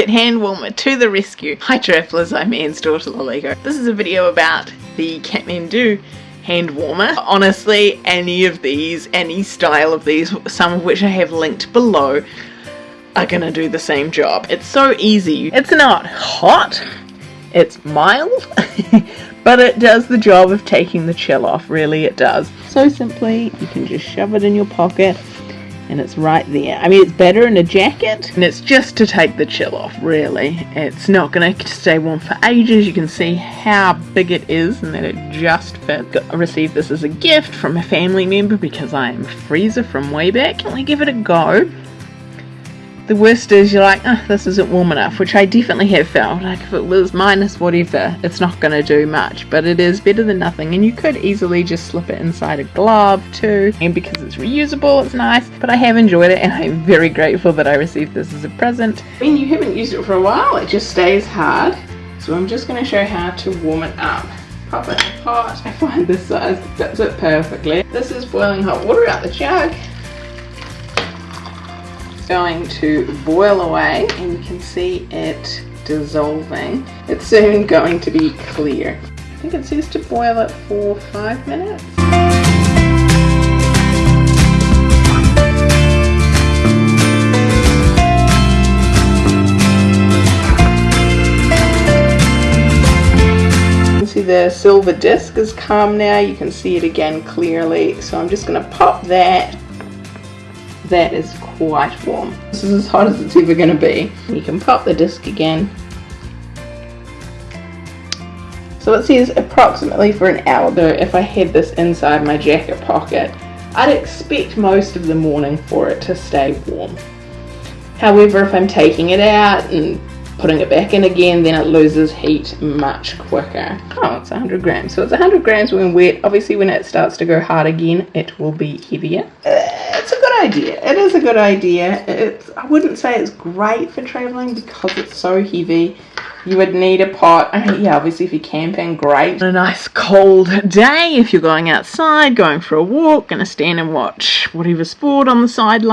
Rocket Hand Warmer to the rescue. Hi travellers, I'm Anne's daughter Lolego. This is a video about the Kathmandu hand warmer. Honestly, any of these, any style of these, some of which I have linked below, are gonna do the same job. It's so easy. It's not hot, it's mild, but it does the job of taking the chill off, really it does. So simply, you can just shove it in your pocket and it's right there. I mean, it's better in a jacket, and it's just to take the chill off, really. It's not going to stay warm for ages. You can see how big it is and that it just fits. I received this as a gift from a family member because I am a freezer from way back. Can we give it a go? The worst is you're like, oh, this isn't warm enough, which I definitely have felt. Like if it was minus whatever, it's not going to do much, but it is better than nothing. And you could easily just slip it inside a glove too. And because it's reusable, it's nice. But I have enjoyed it, and I'm very grateful that I received this as a present. When you haven't used it for a while, it just stays hard. So I'm just going to show how to warm it up pop it in a pot. I find this size fits it perfectly. This is boiling hot water out the jug going to boil away and you can see it dissolving. It's soon going to be clear. I think it says to boil it for five minutes. You see the silver disc is calm now you can see it again clearly so I'm just going to pop that that is quite warm. This is as hot as it's ever going to be. You can pop the disc again. So it says approximately for an hour. So if I had this inside my jacket pocket, I'd expect most of the morning for it to stay warm. However, if I'm taking it out and putting it back in again, then it loses heat much quicker. Oh, it's 100 grams. So it's 100 grams when wet. Obviously, when it starts to go hard again, it will be heavier. It's a good idea. It is a good idea. It's, I wouldn't say it's great for traveling because it's so heavy. You would need a pot. I mean, yeah, obviously if you're camping, great. On a nice cold day if you're going outside, going for a walk, gonna stand and watch whatever sport on the sidelines